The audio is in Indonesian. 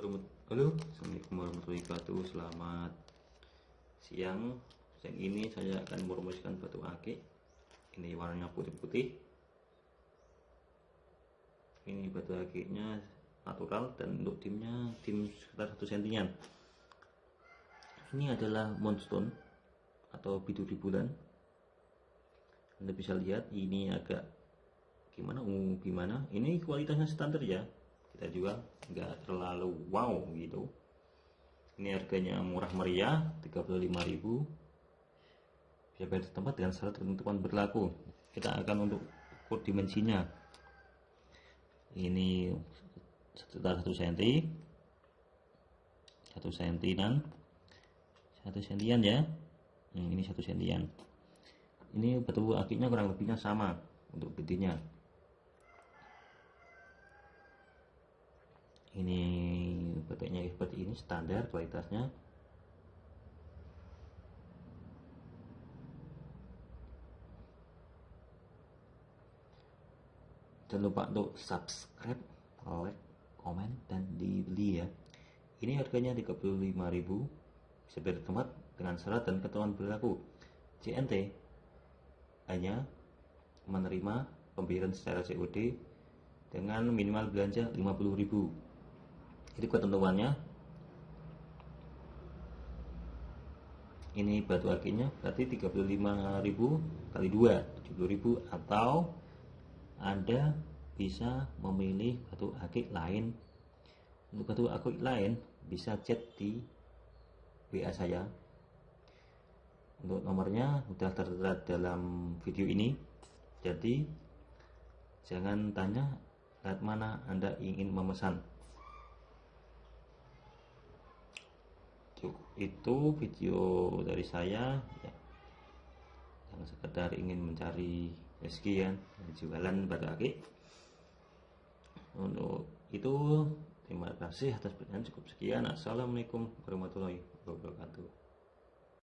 Halo, Assalamualaikum warahmatullahi wabarakatuh. Selamat siang. Siang ini saya akan merumuskan batu akik. Ini warnanya putih-putih. Ini batu akiknya natural dan untuk timnya tim sekitar satu sentian. Ini adalah moonstone atau biduri bulan. Anda bisa lihat ini agak gimana uh, gimana. Ini kualitasnya standar ya kita jual nggak terlalu wow gitu. Ini harganya murah meriah 35.000 bisa bayar tempat dengan syarat ketentuan berlaku. Kita akan untuk ukur dimensinya. Ini sekitar 1 cm 1 cm dan 1 sentian ya. Hmm, ini 1 sentian. Ini batu akiknya kurang lebihnya sama untuk gedenya ini bentuknya seperti ini standar kualitasnya. Jangan lupa untuk subscribe like komen dan dibeli ya ini harganya 35.000 bisa tempat dengan syarat dan ketentuan berlaku. CNT hanya menerima pembayaran secara COD dengan minimal belanja 50.000 jadi ketentuannya ini batu akiknya berarti 35.000 kali 2 70.000 atau Anda bisa memilih batu akik lain. Untuk batu akik lain bisa chat di WA saya. Untuk nomornya sudah tertera dalam video ini. Jadi jangan tanya saat mana Anda ingin memesan itu video dari saya ya, yang sekedar ingin mencari rezeki ya jualan batu akik untuk itu terima kasih atas perhatian. Cukup sekian. Assalamualaikum warahmatullahi wabarakatuh